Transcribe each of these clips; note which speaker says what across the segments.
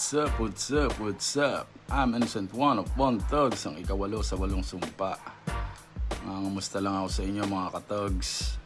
Speaker 1: What's up, what's up, what's up? I'm Innocent One of One Thugs, ang ikawalo sa walong sumpa. Uh, Ngamusta lang ako sa inyo mga katugs.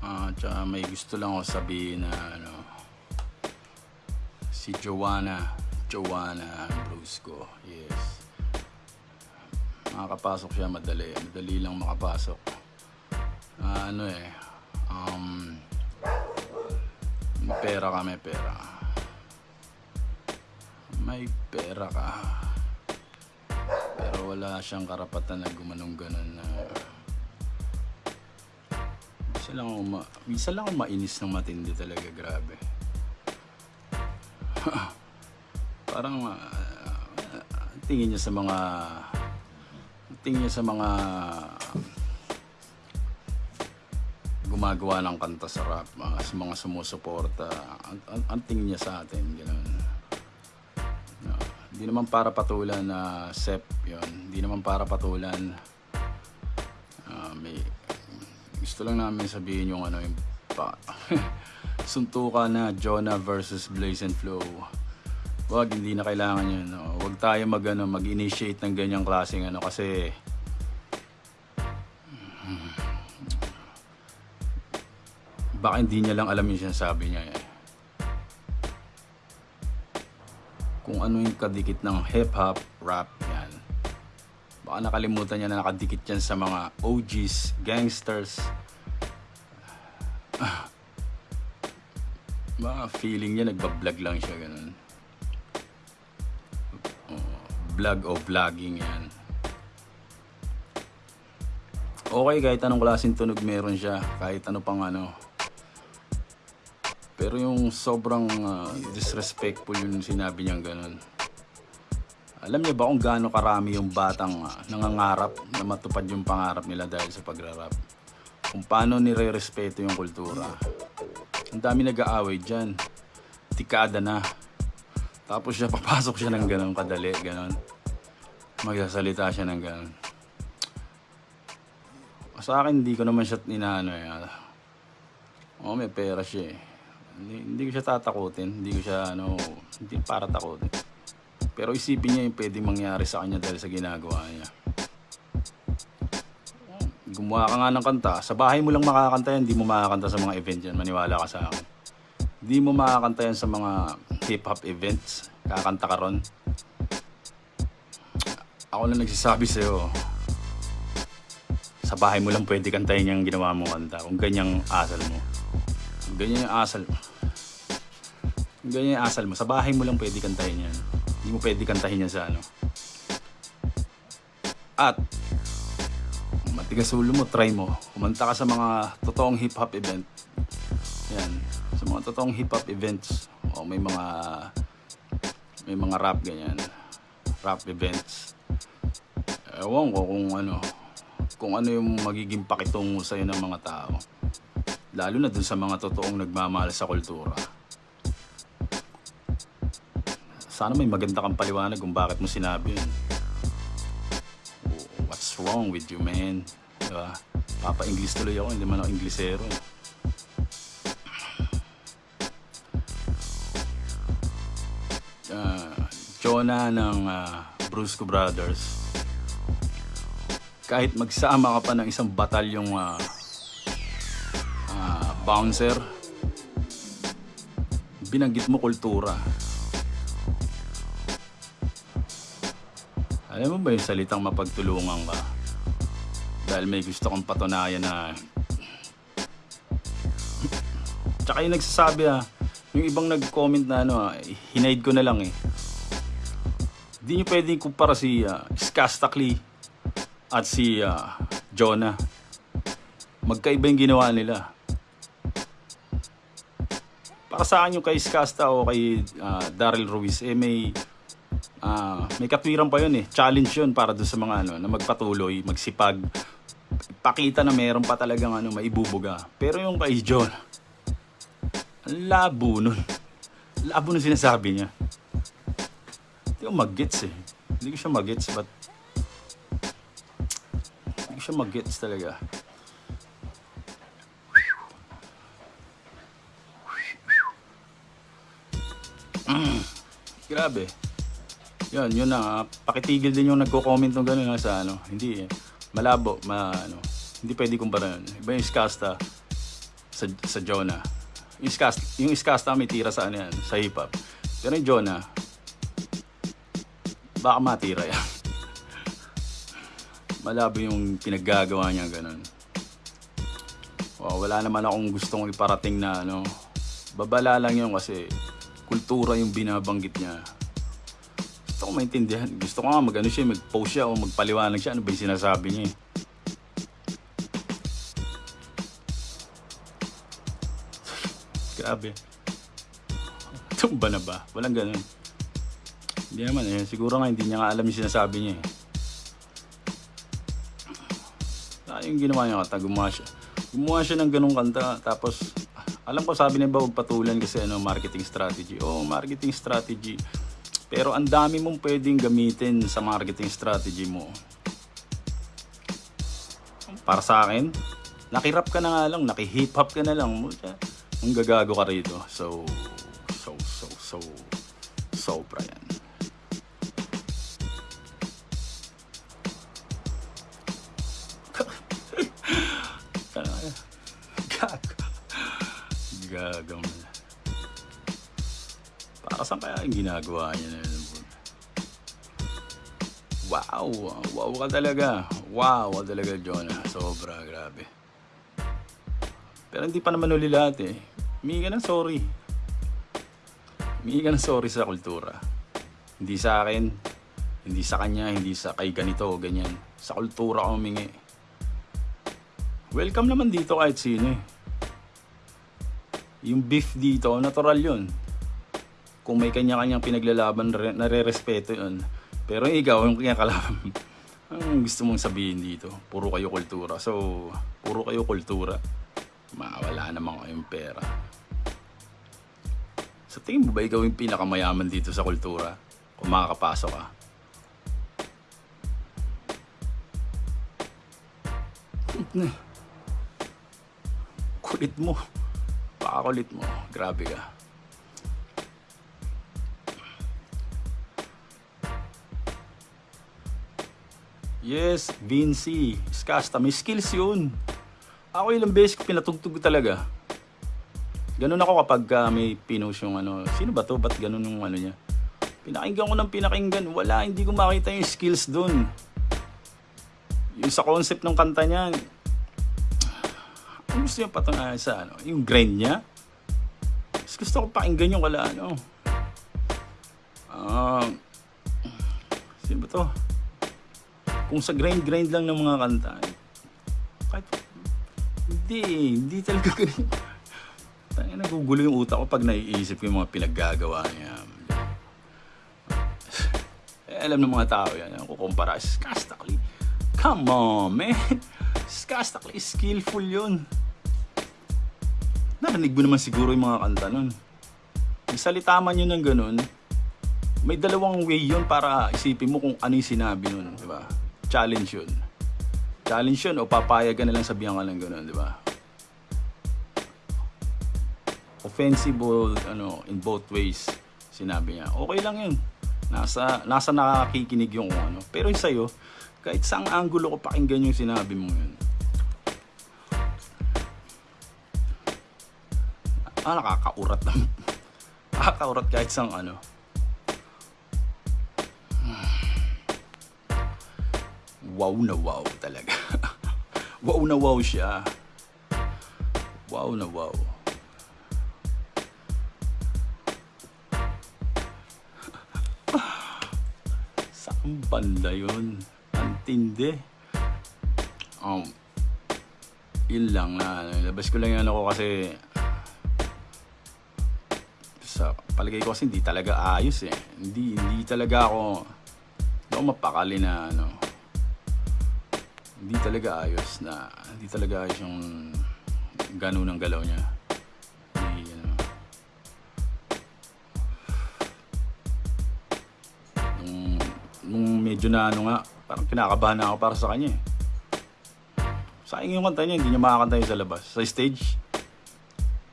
Speaker 1: Uh, tsaka may gusto lang ako sabihin na ano, si Joanna, Joanna Brusco, yes. Makakapasok siya madali, madali lang makapasok. Ah, ano eh, um, pera ka, may pera may pera ka. Pero wala siyang karapatan na gumanong ganon na minsan lang ako, ma- minsan lang ako mainis ng matindi talaga grabe. Parang ah, tingin niya sa mga tingin niya sa mga gumagawa ng kanta sa rap, mga, sa mga sumusuporta, ang, ang, ang tingin niya sa atin, gano'n. Hindi naman para patulan na sep yon Hindi naman para patulan. Ah, may gusto lang namin sabihin yung ano yung pa, suntukan na Jonah versus Blaze and Flow. Wag hindi na kailangan yun. No? Wag tayo mag ano, mag-initiate ng ganyang klaseng ano kasi baka hindi niya lang alam yung sinasabi niya kung ano yung kadikit ng hip-hop, rap, yan. Baka nakalimutan niya na nakadikit yan sa mga OGs, gangsters. Baka feeling niya nagbablog lang siya, ganun. Oh, vlog o vlogging yan. Okay, kahit anong klaseng tunog meron siya, kahit ano pang ano, pero yung sobrang ah, disrespectful yung sinabi niyang ganun. Alam niyo ba kung gaano karami yung batang ah, nangangarap na matupad yung pangarap nila dahil sa pagrarap? Kung paano nire-respeto yung kultura. Ang dami nag-aaway dyan. Tikada na. Tapos siya, papasok siya ng ganun kadali, ganun. Magsasalita siya ng ganun. Sa akin, hindi ko naman siya inaano eh. Oo, may pera siya eh. Hindi, hindi ko siya tatakutin. Hindi ko siya, ano, hindi para takutin. Pero isipin niya yung pwedeng mangyari sa kanya dahil sa ginagawa niya. Gumawa ka nga ng kanta. Sa bahay mo lang makakanta yan. Hindi mo makakanta sa mga event yan. Maniwala ka sa akin. Hindi mo makakanta yan sa mga hip-hop events. Kakanta ka ron. Ako na nagsasabi sa'yo. Sa bahay mo lang pwede kantahin yung ginawa mong kanta. Kung ganyang asal mo. Ganyan yung asal mo. Ganyan yung asal mo. Sa bahay mo lang pwede kantahin yan. Hindi mo pwede kantahin yan sa ano. At, matigas ulo mo, try mo. Kumanta ka sa mga totoong hip-hop event. Yan. Sa mga totoong hip-hop events. O may mga may mga rap ganyan. Rap events. Ewan ko kung ano kung ano yung magiging pakitungo sa'yo ng mga tao. Lalo na dun sa mga totoong nagmamahal sa kultura. Sana may maganda kang paliwanag kung bakit mo sinabi yun. What's wrong with you, man? Diba? Papa-English tuloy ako, hindi man ako Inglesero. eh. Ah, Jonah ng ah, Brusco Brothers. Kahit magsama ka pa ng isang batalyong ah, ah, bouncer, binanggit mo kultura. Alam mo ba yung salitang mapagtulungan ka? Dahil may gusto kong patunayan na... Tsaka yung nagsasabi ah, yung ibang nag-comment na ano ah, hinaid ko na lang eh. Hindi nyo pwedeng kumpara si uh, Skastakli at si ah, Jonah. Magkaiba yung ginawa nila. Para sa akin yung kay Skasta o kay ah, Daryl Ruiz, eh may ah, may katwiran pa yun eh. Challenge yun para doon sa mga ano, na magpatuloy, magsipag. Pakita na meron pa talagang ano, maibubuga. Pero yung kay John, labo nun. Labo nun sinasabi niya. Hindi ko mag-gets eh. Hindi ko siya mag-gets but hindi ko siya mag-gets talaga. Grabe. Yun, yun na. Pakitigil din yung nagko-comment ng gano'n sa ano. Hindi, eh. malabo, ma, ano. Hindi pwede kumpara yun. Iba yung Skasta sa, sa Jonah. Yung Skasta, yung Skasta may tira sa ano yan, sa hip-hop. Pero yung Jonah, baka matira yan. Malabo yung pinaggagawa niya gano'n. Oh, wala naman akong gustong iparating na ano. Babala lang yun kasi kultura yung binabanggit niya. Gusto ko maintindihan. Gusto ko nga mag ano siya, mag-post siya o magpaliwanag siya. Ano ba yung sinasabi niya eh. Grabe. Tumba na ba? Walang ganun. Hindi naman eh. Siguro nga hindi niya nga alam yung sinasabi niya eh. Ah, yung ginawa niya kata, gumawa siya. Gumawa siya ng ganung kanta. Tapos, alam ko sabi niya ba patulan kasi ano, marketing strategy. Oo, marketing strategy. Pero ang dami mong pwedeng gamitin sa marketing strategy mo. Para sa akin, nakirap ka na nga lang, nakihip hop ka na lang. Ang gagago ka rito. So, so, so, so, sobra ginagawa niya na yun? Wow! Wow ka talaga. Wow ka talaga, Jonah. Sobra, grabe. Pero hindi pa naman uli lahat eh. Humingi ka ng sorry. Humingi ka ng sorry sa kultura. Hindi sa akin, hindi sa kanya, hindi sa kay ganito o ganyan. Sa kultura ko humingi. Welcome naman dito kahit sino eh. Yung beef dito, natural yun. Kung may kanya-kanyang pinaglalaban, re- nare-respeto yun. Pero ikaw, yung kanya kalaban, ang gusto mong sabihin dito? Puro kayo kultura. So, puro kayo kultura. Mawala naman kayong pera. Sa tingin mo ba ikaw yung pinakamayaman dito sa kultura? Kung makakapasok ka? Kulit mo. Pakakulit mo. Grabe ka. Yes, Vinci. Skasta. May skills yun. Ako ilang beses ko pinatugtog talaga. Ganun ako kapag uh, may pinost yung ano, sino ba to? Ba't ganun yung ano niya? Pinakinggan ko ng pinakinggan. Wala, hindi ko makita yung skills dun. Yung sa concept ng kanta niya, ang gusto niya patungayan sa ano, yung grind niya. Mas gusto ko pakinggan yung wala ano. Ah, sino ba to? Kung sa grind-grind lang ng mga kanta, kahit, hindi, hindi talaga ganun. Tangin, nagugulo yung utak ko pag naiisip ko yung mga pinaggagawa niya. eh, alam ng mga tao yan, yung kukumpara, Skastakli. Come on, man. Skastakli, skillful yun. Narinig mo naman siguro yung mga kanta nun. Salita man yun ng ganun, may dalawang way yun para isipin mo kung ano yung sinabi nun, di ba? Challenge yun. Challenge yun o papayag ka na lang sabihan ka lang ganun, di ba? Offensive ano, in both ways, sinabi niya. Okay lang yun. Nasa, nasa nakakikinig yung ano. Pero yung sa'yo, kahit saang angulo ko pakinggan yung sinabi mo yun. Ah, nakakaurat na. nakakaurat kahit sang ano. Wow na wow talaga. wow na wow siya. Wow na wow. Saan banda yun? Ang. Um, yun lang na labas ko lang yan ako kasi sa palagay ko kasi hindi talaga ayos eh. Hindi hindi talaga ako hindi ako mapakali na ano hindi talaga ayos na hindi talaga ayos yung ganun ng galaw niya hindi, ano, nung, medyo na ano nga parang kinakabahan na ako para sa kanya eh sayang yung kanta niya hindi niya makakanta yun sa labas sa stage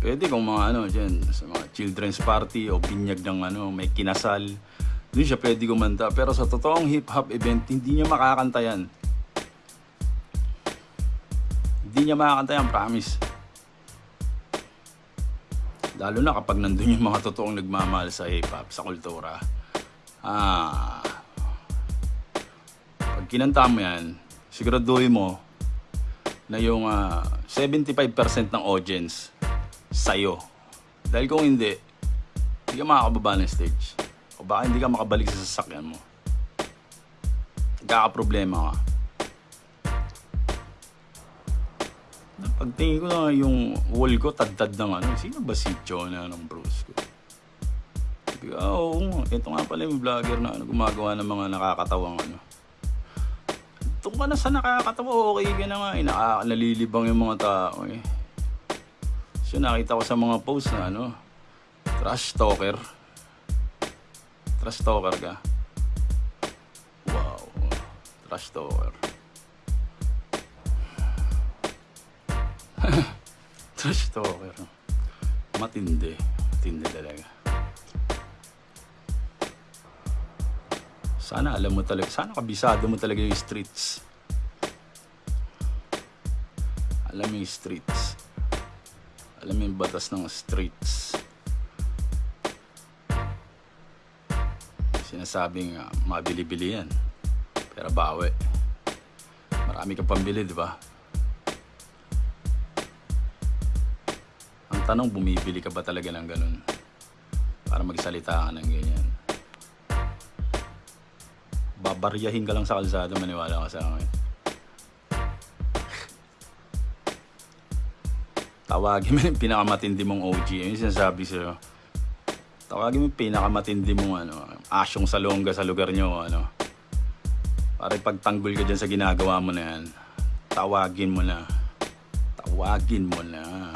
Speaker 1: pwede kung mga ano dyan sa mga children's party o binyag ng ano, may kinasal. Doon siya pwede kumanta. Pero sa totoong hip-hop event, hindi niya makakanta yan. Hindi niya makakanta yan, promise. Lalo na kapag nandun yung mga totoong nagmamahal sa hip-hop, sa kultura. Ah, pag kinanta mo yan, siguraduhin mo na yung ah, 75% ng audience sa'yo. Dahil kung hindi, hindi ka makakababa ng stage. O baka hindi ka makabalik sa sasakyan mo. Nagkakaproblema ka. Pagtingin ko na yung wall ko, tad-tad ng ano, sino ba si Jonah ng Bruce ko? Sabi ko, ah, ito nga pala yung vlogger na ano, gumagawa ng mga nakakatawang ano. Ito ka na sa nakakatawa, okay ka na nga, eh, nalilibang yung mga tao eh. So nakita ko sa mga post na ano, trash talker. Trash talker ka. Wow, trash talker. Trash talker. Matindi. Matindi talaga. Sana alam mo talaga, sana kabisado mo talaga yung streets. Alam mo yung streets. Alam mo yung batas ng streets. Sinasabing uh, mabili-bili yan. Pero bawi. Marami ka pambili, di ba? Ang tanong, bumibili ka ba talaga ng ganun? Para magsalita ka ng ganyan. Babaryahin ka lang sa kalsada, maniwala ka sa akin. Tawagin mo yung pinakamatindi mong OG. Yun yung sinasabi sa'yo. Tawagin mo yung pinakamatindi mong ano, asyong salongga sa lugar nyo. Ano. Para pagtanggol ka dyan sa ginagawa mo na yan. Tawagin mo na. Tawagin mo na.